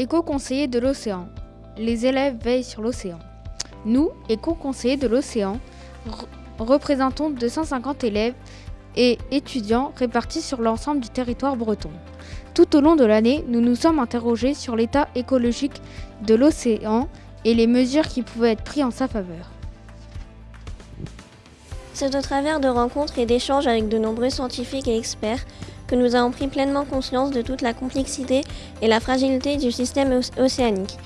éco-conseillers de l'océan. Les élèves veillent sur l'océan. Nous, éco-conseillers de l'océan, représentons 250 élèves et étudiants répartis sur l'ensemble du territoire breton. Tout au long de l'année, nous nous sommes interrogés sur l'état écologique de l'océan et les mesures qui pouvaient être prises en sa faveur. C'est au travers de rencontres et d'échanges avec de nombreux scientifiques et experts que nous avons pris pleinement conscience de toute la complexité et la fragilité du système océanique.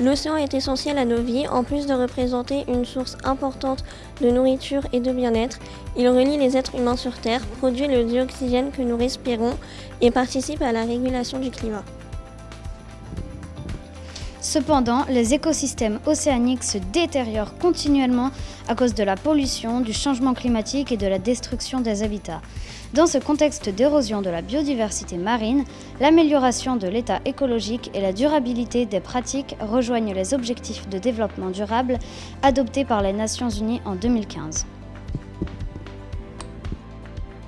L'océan est essentiel à nos vies, en plus de représenter une source importante de nourriture et de bien-être. Il relie les êtres humains sur Terre, produit le dioxygène que nous respirons et participe à la régulation du climat. Cependant, les écosystèmes océaniques se détériorent continuellement à cause de la pollution, du changement climatique et de la destruction des habitats. Dans ce contexte d'érosion de la biodiversité marine, l'amélioration de l'état écologique et la durabilité des pratiques rejoignent les objectifs de développement durable adoptés par les Nations Unies en 2015.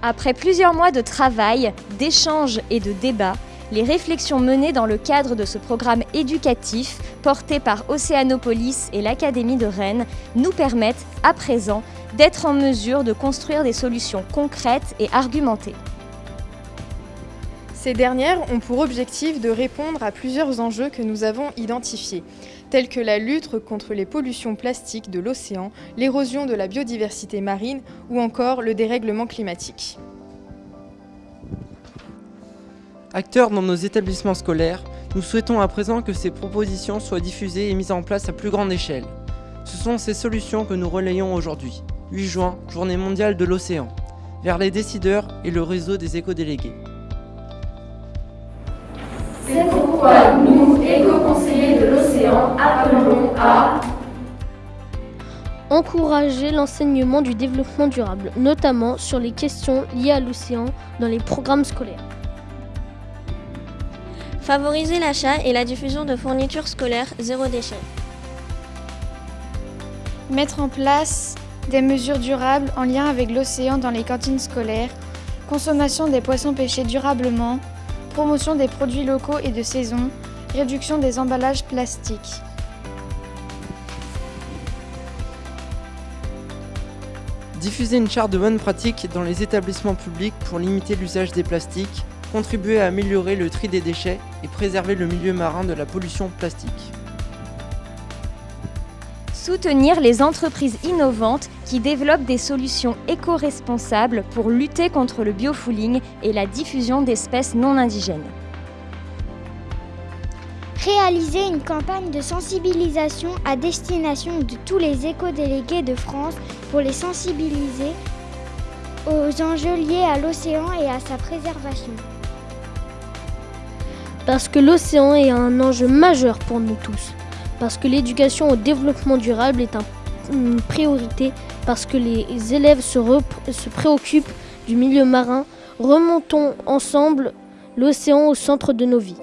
Après plusieurs mois de travail, d'échanges et de débats, les réflexions menées dans le cadre de ce programme éducatif porté par Océanopolis et l'Académie de Rennes nous permettent à présent d'être en mesure de construire des solutions concrètes et argumentées. Ces dernières ont pour objectif de répondre à plusieurs enjeux que nous avons identifiés, tels que la lutte contre les pollutions plastiques de l'océan, l'érosion de la biodiversité marine ou encore le dérèglement climatique. Acteurs dans nos établissements scolaires, nous souhaitons à présent que ces propositions soient diffusées et mises en place à plus grande échelle. Ce sont ces solutions que nous relayons aujourd'hui, 8 juin, journée mondiale de l'océan, vers les décideurs et le réseau des éco-délégués. C'est pourquoi nous, éco-conseillers de l'océan, appelons à encourager l'enseignement du développement durable, notamment sur les questions liées à l'océan dans les programmes scolaires. Favoriser l'achat et la diffusion de fournitures scolaires zéro déchet. Mettre en place des mesures durables en lien avec l'océan dans les cantines scolaires, consommation des poissons pêchés durablement, promotion des produits locaux et de saison, réduction des emballages plastiques. Diffuser une charte de bonnes pratiques dans les établissements publics pour limiter l'usage des plastiques, contribuer à améliorer le tri des déchets et préserver le milieu marin de la pollution plastique. Soutenir les entreprises innovantes qui développent des solutions éco-responsables pour lutter contre le biofouling et la diffusion d'espèces non indigènes. Réaliser une campagne de sensibilisation à destination de tous les éco-délégués de France pour les sensibiliser aux enjeux liés à l'océan et à sa préservation parce que l'océan est un enjeu majeur pour nous tous, parce que l'éducation au développement durable est une priorité, parce que les élèves se, préoccupent du milieu marin, remontons ensemble l'océan au centre de nos vies.